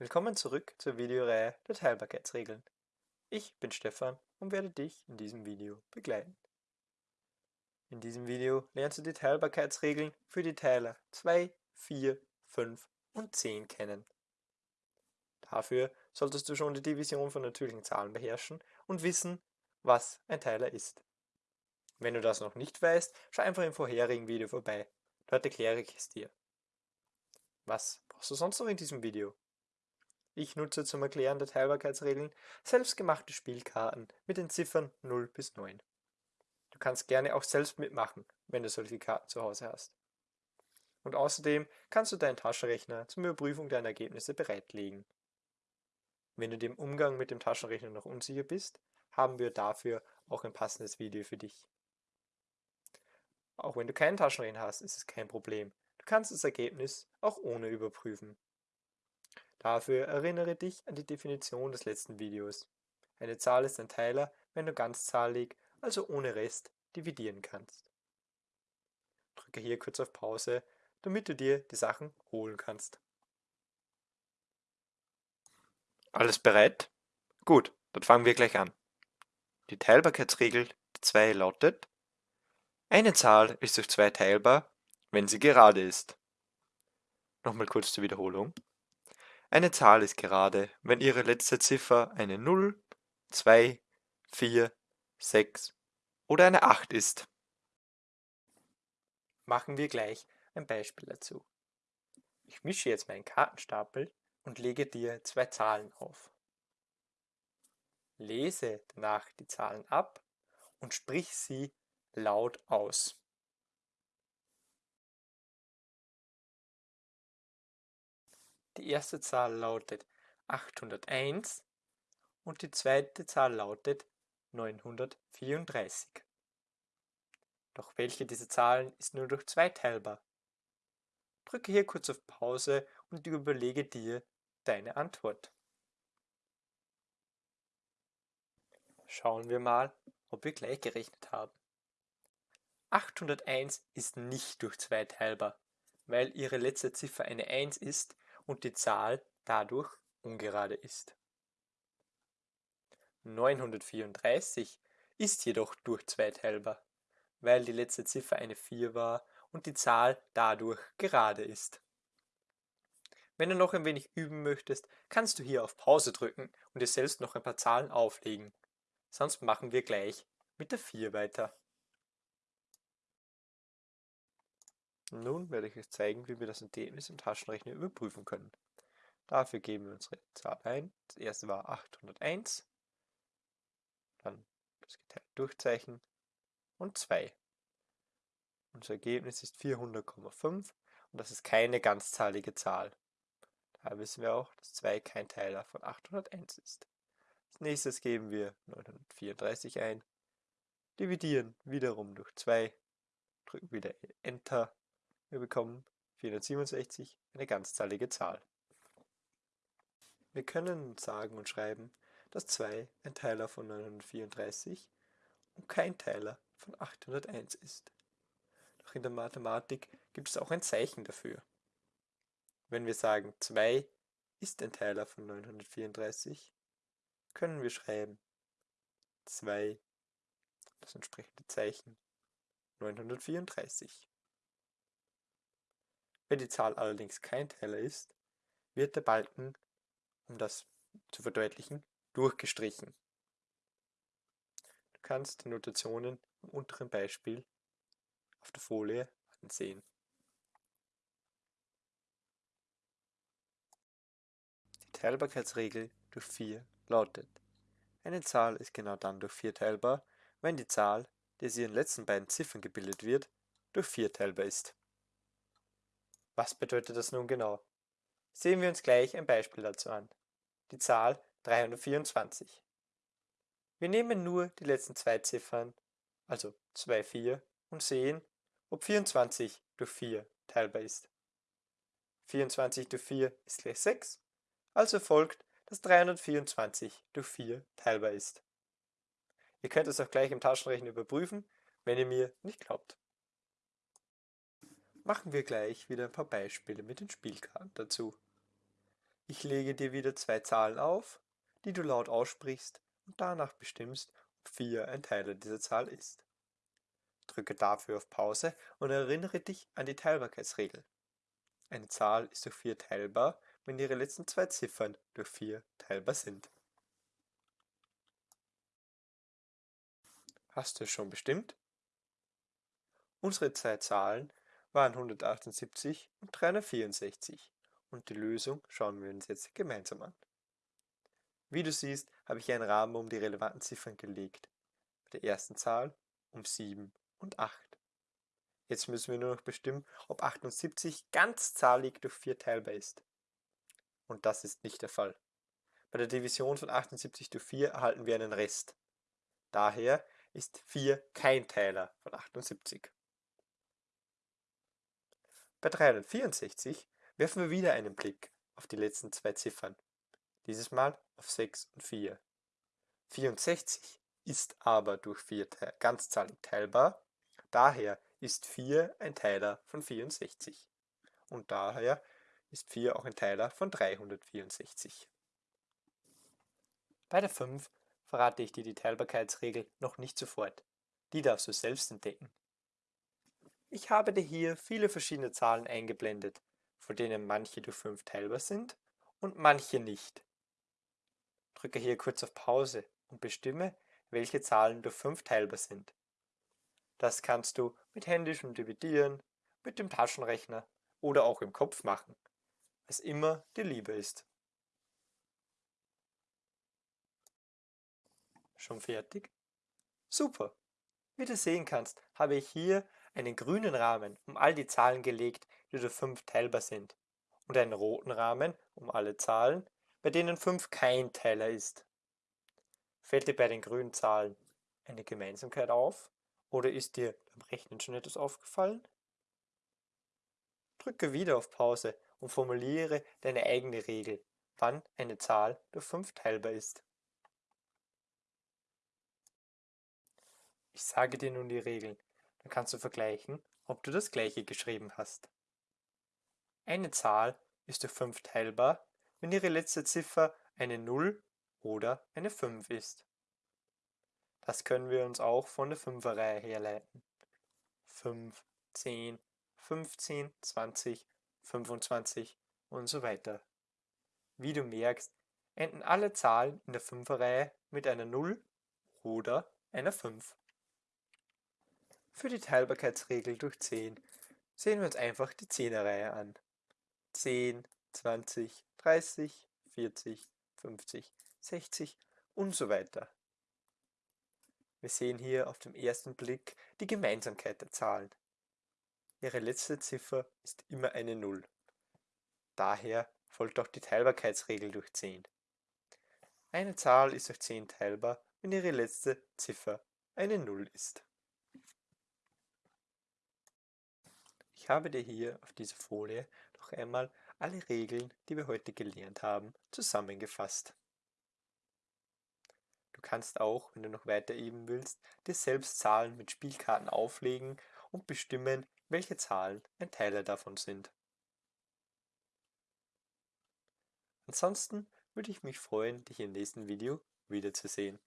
Willkommen zurück zur Videoreihe der Teilbarkeitsregeln. Ich bin Stefan und werde dich in diesem Video begleiten. In diesem Video lernst du die Teilbarkeitsregeln für die Teiler 2, 4, 5 und 10 kennen. Dafür solltest du schon die Division von natürlichen Zahlen beherrschen und wissen, was ein Teiler ist. Wenn du das noch nicht weißt, schau einfach im vorherigen Video vorbei. Dort erkläre ich es dir. Was brauchst du sonst noch in diesem Video? Ich nutze zum Erklären der Teilbarkeitsregeln selbstgemachte Spielkarten mit den Ziffern 0 bis 9. Du kannst gerne auch selbst mitmachen, wenn du solche Karten zu Hause hast. Und außerdem kannst du deinen Taschenrechner zum Überprüfung deiner Ergebnisse bereitlegen. Wenn du dem Umgang mit dem Taschenrechner noch unsicher bist, haben wir dafür auch ein passendes Video für dich. Auch wenn du keinen Taschenrechner hast, ist es kein Problem. Du kannst das Ergebnis auch ohne überprüfen. Dafür erinnere dich an die Definition des letzten Videos. Eine Zahl ist ein Teiler, wenn du ganzzahlig, also ohne Rest, dividieren kannst. Drücke hier kurz auf Pause, damit du dir die Sachen holen kannst. Alles bereit? Gut, dann fangen wir gleich an. Die Teilbarkeitsregel 2 lautet, eine Zahl ist durch 2 teilbar, wenn sie gerade ist. Nochmal kurz zur Wiederholung. Eine Zahl ist gerade, wenn ihre letzte Ziffer eine 0, 2, 4, 6 oder eine 8 ist. Machen wir gleich ein Beispiel dazu. Ich mische jetzt meinen Kartenstapel und lege dir zwei Zahlen auf. Lese danach die Zahlen ab und sprich sie laut aus. Die erste Zahl lautet 801 und die zweite Zahl lautet 934. Doch welche dieser Zahlen ist nur durch 2 teilbar? Drücke hier kurz auf Pause und überlege dir deine Antwort. Schauen wir mal, ob wir gleich gerechnet haben. 801 ist nicht durch 2 teilbar, weil ihre letzte Ziffer eine 1 ist und die Zahl dadurch ungerade ist. 934 ist jedoch durch 2 teilbar, weil die letzte Ziffer eine 4 war und die Zahl dadurch gerade ist. Wenn du noch ein wenig üben möchtest, kannst du hier auf Pause drücken und dir selbst noch ein paar Zahlen auflegen. Sonst machen wir gleich mit der 4 weiter. Nun werde ich euch zeigen, wie wir das Ergebnis im Taschenrechner überprüfen können. Dafür geben wir unsere Zahl ein. Das erste war 801, dann das geteilte Durchzeichen und 2. Unser Ergebnis ist 400,5 und das ist keine ganzzahlige Zahl. Daher wissen wir auch, dass 2 kein Teiler von 801 ist. Als nächstes geben wir 934 ein, dividieren wiederum durch 2, drücken wieder Enter wir bekommen 467, eine ganzzahlige Zahl. Wir können sagen und schreiben, dass 2 ein Teiler von 934 und kein Teiler von 801 ist. Doch in der Mathematik gibt es auch ein Zeichen dafür. Wenn wir sagen 2 ist ein Teiler von 934, können wir schreiben 2, das entsprechende Zeichen, 934. Wenn die Zahl allerdings kein Teiler ist, wird der Balken, um das zu verdeutlichen, durchgestrichen. Du kannst die Notationen im unteren Beispiel auf der Folie ansehen. Die Teilbarkeitsregel durch 4 lautet, eine Zahl ist genau dann durch 4 teilbar, wenn die Zahl, die aus ihren letzten beiden Ziffern gebildet wird, durch 4 teilbar ist. Was bedeutet das nun genau? Sehen wir uns gleich ein Beispiel dazu an. Die Zahl 324. Wir nehmen nur die letzten zwei Ziffern, also 2, 4, und sehen, ob 24 durch 4 teilbar ist. 24 durch 4 ist gleich 6, also folgt, dass 324 durch 4 teilbar ist. Ihr könnt es auch gleich im Taschenrechner überprüfen, wenn ihr mir nicht glaubt. Machen wir gleich wieder ein paar Beispiele mit den Spielkarten dazu. Ich lege dir wieder zwei Zahlen auf, die du laut aussprichst und danach bestimmst, ob 4 ein Teiler dieser Zahl ist. Drücke dafür auf Pause und erinnere dich an die Teilbarkeitsregel. Eine Zahl ist durch 4 teilbar, wenn ihre letzten zwei Ziffern durch 4 teilbar sind. Hast du es schon bestimmt? Unsere zwei Zahlen waren 178 und 364 und die Lösung schauen wir uns jetzt gemeinsam an. Wie du siehst, habe ich einen Rahmen um die relevanten Ziffern gelegt. Bei der ersten Zahl um 7 und 8. Jetzt müssen wir nur noch bestimmen, ob 78 ganzzahlig durch 4 teilbar ist. Und das ist nicht der Fall. Bei der Division von 78 durch 4 erhalten wir einen Rest. Daher ist 4 kein Teiler von 78. Bei 364 werfen wir wieder einen Blick auf die letzten zwei Ziffern, dieses Mal auf 6 und 4. 64 ist aber durch 4 ganzzahlig teilbar, daher ist 4 ein Teiler von 64 und daher ist 4 auch ein Teiler von 364. Bei der 5 verrate ich dir die Teilbarkeitsregel noch nicht sofort. Die darfst du selbst entdecken. Ich habe dir hier viele verschiedene Zahlen eingeblendet, von denen manche durch 5 teilbar sind und manche nicht. Drücke hier kurz auf Pause und bestimme, welche Zahlen durch 5 teilbar sind. Das kannst du mit händischem Dividieren, mit dem Taschenrechner oder auch im Kopf machen, was immer dir lieber ist. Schon fertig? Super! Wie du sehen kannst, habe ich hier einen grünen Rahmen um all die Zahlen gelegt, die durch 5 teilbar sind, und einen roten Rahmen um alle Zahlen, bei denen 5 kein Teiler ist. Fällt dir bei den grünen Zahlen eine Gemeinsamkeit auf oder ist dir beim Rechnen schon etwas aufgefallen? Drücke wieder auf Pause und formuliere deine eigene Regel, wann eine Zahl durch 5 teilbar ist. Ich sage dir nun die Regeln, dann kannst du vergleichen, ob du das gleiche geschrieben hast. Eine Zahl ist durch 5 teilbar, wenn ihre letzte Ziffer eine 0 oder eine 5 ist. Das können wir uns auch von der 5er Reihe herleiten. 5, 10, 15, 20, 25 und so weiter. Wie du merkst, enden alle Zahlen in der 5er Reihe mit einer 0 oder einer 5. Für die Teilbarkeitsregel durch 10 sehen wir uns einfach die 10er Reihe an. 10, 20, 30, 40, 50, 60 und so weiter. Wir sehen hier auf dem ersten Blick die Gemeinsamkeit der Zahlen. Ihre letzte Ziffer ist immer eine 0. Daher folgt auch die Teilbarkeitsregel durch 10. Eine Zahl ist durch 10 teilbar, wenn ihre letzte Ziffer eine 0 ist. Ich habe dir hier auf dieser Folie noch einmal alle Regeln, die wir heute gelernt haben, zusammengefasst. Du kannst auch, wenn du noch weiter üben willst, dir selbst Zahlen mit Spielkarten auflegen und bestimmen, welche Zahlen ein Teiler davon sind. Ansonsten würde ich mich freuen, dich im nächsten Video wiederzusehen.